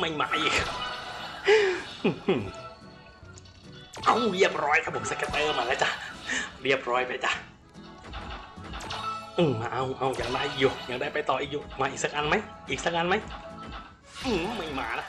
ไม่มาอีกเอาเรียบร้อยครับผม scatter มาแล้วจ้ะเรียบร้อยไปจ้ะอืมาเอาเอาอย่างได้อยู่ยังได้ไปต่ออีกอยู่มาอีกสักอันไหมอีกสักอันไหมอืมไม่มานะ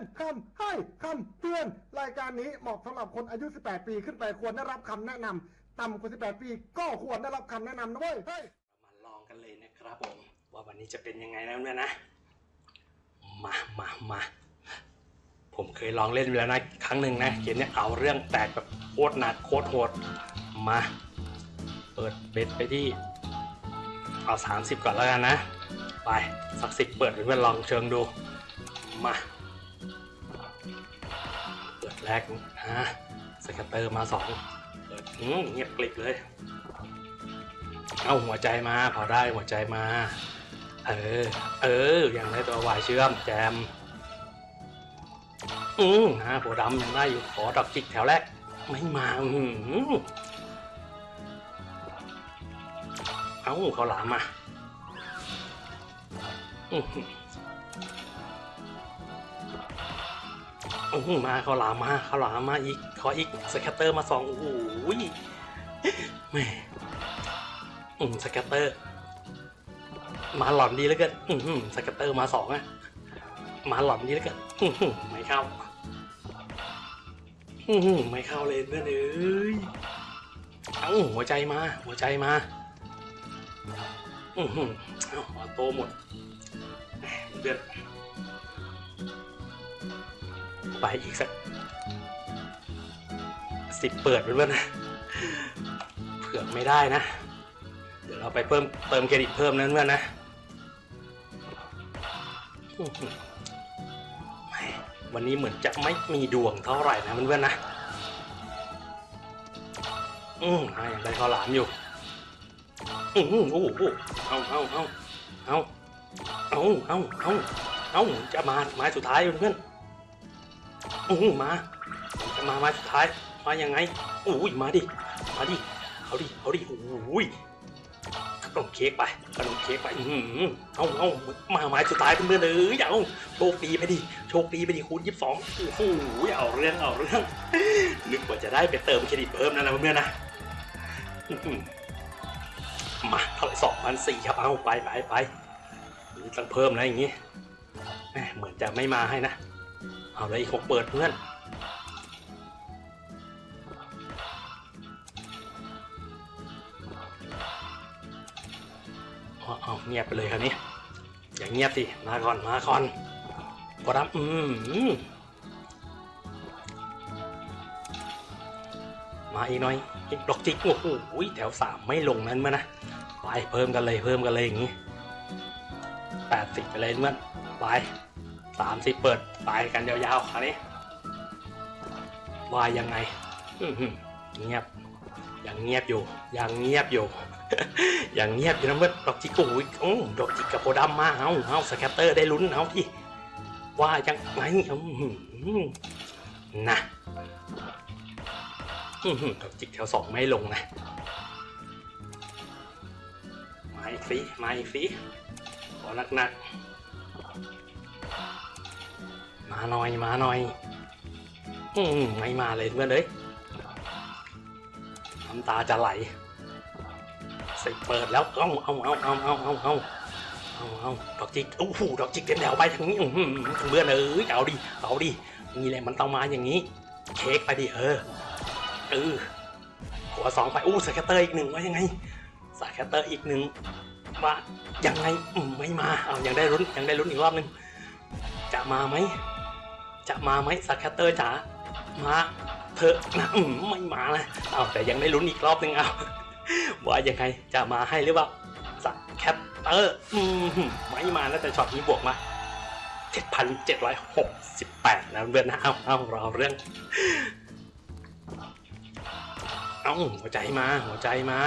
อนคำให้คำเตือน รายการนี้เหมาะสำหรับคนอายุ 18 ปีขึ้นไปควรได้รับคำแนะนำต่ำกว่า 18 ปีก็ควรได้รับคำแนะนำนะเว้ยเฮ้ยมาลองกันเลยนะครับผม ว่าวันนี้จะเป็นยังไงนะเนี่ยนะ มามามาผมเคยลองเล่นไปแล้วนะ ครั้งหนึ่งนะเกมเนี้ยเอาเรื่องแตกแบบโคตรหนักโคตรโหดมา เปิดเบ็ดไปที่ เอาสามสิบก่อนแล้วกันนะ ไป สักสิบเปิดเพื่อนลองเชิงดู มา เปิดแรกฮะ scatter มาสองเปิดอืมเงียบกริบเลย เอาหัวใจมา พอได้หัวใจมา เออ เออ อยังได้ตัววายเชื่อมแจม อืมฮะโพดำยังได้อยู่ขอดอกจิกแถวแรก ไม่มา อือหือเอาข้าวหลามมาอื้อ มาข้าวหลามมาข้าวหลามมาอีกขออีก scatter มาสองโอ้โหแม่อืม scatter มาหล่อนดีแล้วกันอืม scatter มาสองอะมาหล่อนดีแล้วกันอืมไม่เข้าอืมไม่เข้าเลยเพื่อนเอ้ยเอ้าหัวใจมา หัวใจมาอืมเอ้าออโตหมดแหม่เพื่อน ไปอีกสักสิบเปิดเพื่อนๆนะเผื่อไม่ได้นะ เดี๋ยวเราไปเพิ่มเติมเครดิตเพิ่มนะเพื่อนนะวันนี้เหมือนจะไม่มีดวงเท่าไหร่นะเพื่อนๆนะอืมอยังได้ขอหลามอยู่อืมอู้อู้เอาเอาเอาเอาเอาเอาเอาจะมาไม้สุดท้ายเพื่อนๆ อืมมาจะมาม้สุดท้าย มายังไงโอ้ยมาดิ มาดิ เอาดิ เอาดิโอ้ยขนมเค้กไปขนมเค้กไป อือหือเอาเอามาม้สุดท้ายเพื่อนๆเลยเอาโชคดีไปดิ โชคดีไปดิคูณยี่สิบสองโอ้โหเอาเรื่องเอาเรื่อง นึกว่าจะได้ไปเติมเครดิตเพิ่มนะนะเพื่อนๆนะอื้อหือมาเท่าไหร่สองพันสี่ครับเอาไปไปไปนี่ต้องเพิ่มนะอย่างงี้เหมือนจะไม่มาให้นะ เอาเลยอีกหกเปิดเพื่อนเอาเงียบไปเลยครับนี่อย่าเงียบสิมาก่อนมาก่อนพอรับอืมอืมมาอีกหน่อยอีกดอกจิกโอ้โหแถวสามไม่ลงนั้นเมื่อนะไปเพิ่มกันเลยเพิ่มกันเลยอย่างนี้แปดสิบไปเลยเมื่อนไปสามสิบเปิด ไปกันยาวๆคราวนี้ว่ายังไงเงียบยังเงียบอยู่ยังเงียบอยู่อย่างเงียบอยู่นะเมื่อดอกจิกโอ้ยโอ้ดอกจิกกับโพดำมาเอาเอาสแคตเตอร์ได้ลุ้นเอาที่ว่ายังไงอืมนะอื้อหือดอกจิกแถวสองไม่ลงนะมาอีกสิมาอีกสิขอหนักๆ มาหน่อยมาหน่อยอืมไม่มาเลยเพื่อนเอ๋ยน้ำตาจะไหลใส่เปิดแล้วเอาเอาเอาเอาเอาเอาเอาเอาเอาดอกจิกโอ้โหดอกจิกเต็มแถวไปทางนี้อื้อหือเพื่อนเอ้ยเอาดิเอาดินี่แหละมันต้องมาอย่างนี้ เค้กไปดิเออเออหัวสองไปอู้ scatter อีกหนึ่งว่ายังไง scatter อีกหนึ่งว่ายังไงไม่มาเอายังได้ลุ้นยังได้ลุ้นอีกรอบหนึ่งจะมาไหม จะมาไหม scatter จ๋ามาเถอะนะไม่มานะเอาแต่ยังได้ลุ้นอีกรอบหนึ่งเอาว่ายังไงจะมาให้หรือเปล่า scatter อืมไม่มานะแต่ช็อตนี้บวกมา7,768นะเพื่อนนะเอาเอาเราเรื่องเอาหัวใจมาหัวใจมา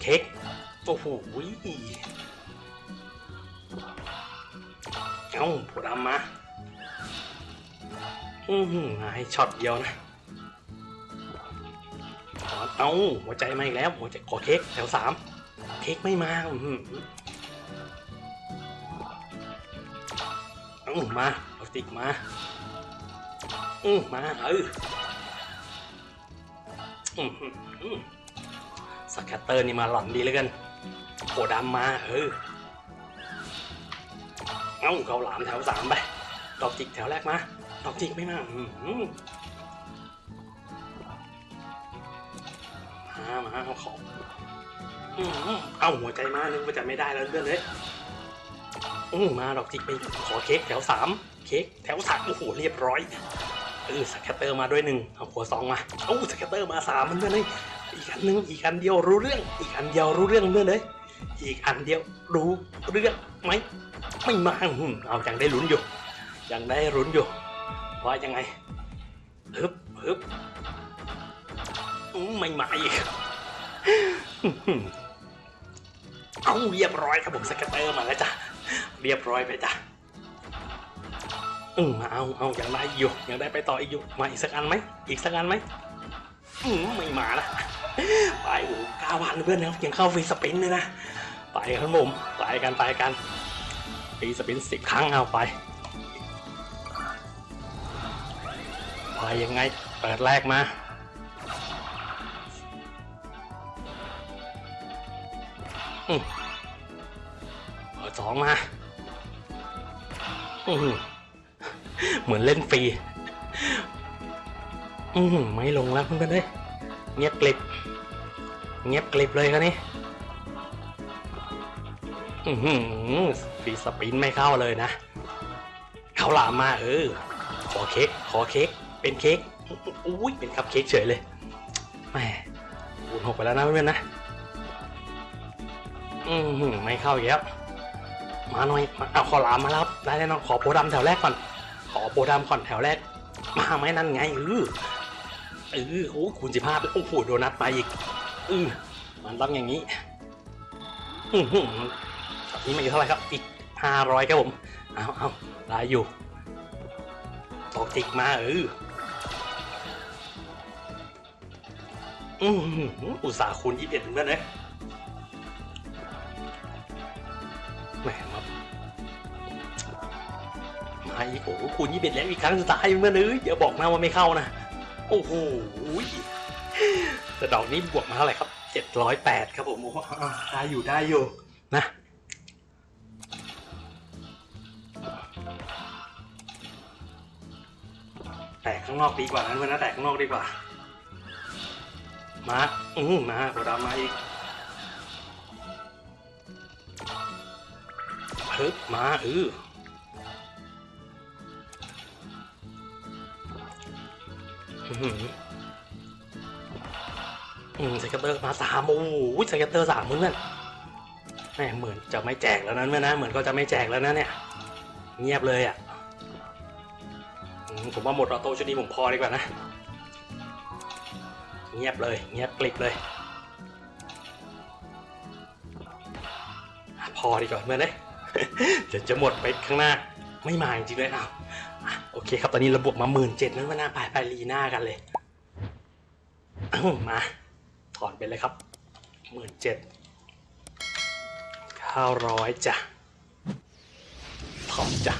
เค้กโอ้โหเอาผดำมา อืมให้ช็อตเดียวนะเอาหัวใจมาอีกแล้ว หัวใจขอเค้กแถวสามเค้กไม่มาอื้อหือมาเอาติ๊กมาอือมาเอออื้อหือสแคตเตอร์นี่มาหล่อนดีเลยกันโคดำมาเออเอ้าเขาหลามแถวสามไปดอกจิกแถวแรกมา ดอกจิกไม่มาอื้อหือมามาเอาของอืมเอาหัวใจมานึกว่าจะไม่ได้แล้วเพื่อนเลยอืมมาดอกจิกไปขอเค้กแถวสามเค้กแถวสามโอ้โหเรียบร้อยเออ scatter มาด้วยหนึ่งเอาหัวสองมาเอ้า scatter มาสามเพื่อนเอ๋ยอีกอันหนึ่งอีกอันเดียวรู้เรื่อง อีกอันเดียวรู้เรื่องเพื่อนเอ๋ยอีกอันเดียวรู้เรื่องไหมไม่มาเอายังได้ลุ้นอยู่ยังได้ลุ้นอยู่ ว่ายังไงฮึบฮึบอืมไม่มาอีกเอาเรียบร้อยครับผม scatter มาแล้วจ้ะเรียบร้อยไปจ้ะอืมมาเอาเอาอยังได้อยู่ยังได้ไปต่ออีกอยู่มาอีกสักอันไหมอีกสักอันไหมอืมไม่มาละไปโอ้เก้าพันเพื่อนนะยังเข้าฟรีสปินเลยนะไปครับผมไปกันไปกันฟรีสปินสิบครั้งเอาไป ไปยังไง เปิดแรกมาอืมเปิดสองมาอือเหมือนเล่นฟรีอือไม่ลงแล้วเพื่อนๆเลยเงียบกลิบ เงียบกลิบเลยครับนี่อือฟรีสปินไม่เข้าเลยนะ เขาหลามมาเออ ขอเค้ก ขอเค้ก เป็นเค้กอุ้ยเป็นคัพเค้กเฉยเลยแหมคูณหกไปแล้วนะเพื่อนนะอืมไม่เข้าอีกแล้วมาหน่อยเอาขอลามมาแล้วครับได้แน่นอนขอโพธิ์ดำแถวแรกก่อน ขอโพธิ์ดำก่อนแถวแรก มาไหมนั่นไงเออเออโอ้คูณสิบห้าโอ้โหโดนัทมาอีกเออมันต้องอย่างนี้อือหือตอนนี้มาอยู่เท่าไหร่ครับ อีกห้าร้อยครับผม เอาเอาได้อยู่ตกจิกมาเออ อือหืออุตส่าห์คูณยี่สิบเอ็ดเหมือนกันเลยแหมมามาอีกโอ้โหคูณยี่สิบเอ็ดแล้วอีกครั้งสุดท้ายเมื่อนื้ออย่าบอกนะว่าไม่เข้านะ โอ้โหแต่ดอกนี้บวกมาเท่าไหร่ครับเจ็ดร้อยแปดครับผมโอ้โหอะได้อยู่ได้อยู่นะแตกข้างนอกดีกว่านั้นเพื่อนนะแตกข้างนอกดีกว่า มา อืมมาโคดามาอีกฮึบมาอออื้อหืออืม scatter มาสามโอ้โห scatter สามเพื่อนแหมเหมือนจะไม่แจกแล้วนั้นเพื่อนนะ เหมือนก็จะไม่แจกแล้วนะเนี่ย เงียบเลยอะผมว่าหมดออโต้ชุดนี้ผมพอดีกว่านะ เงียบเลย เงียบกลิบเลยพอดีกว่าเมื่อนเลยเดี๋ยวจะหมดไปข้างหน้า ไม่มาจริงเลยอ้าวโอเคครับตอนนี้ระบบมาหมื่นเจ็ดแล้วว่าหน้าไปไปรีหน้ากันเลยมา ถอนไปเลยครับหมื่นเจ็ดเก้าร้อยจ้ะถอนจ้ะ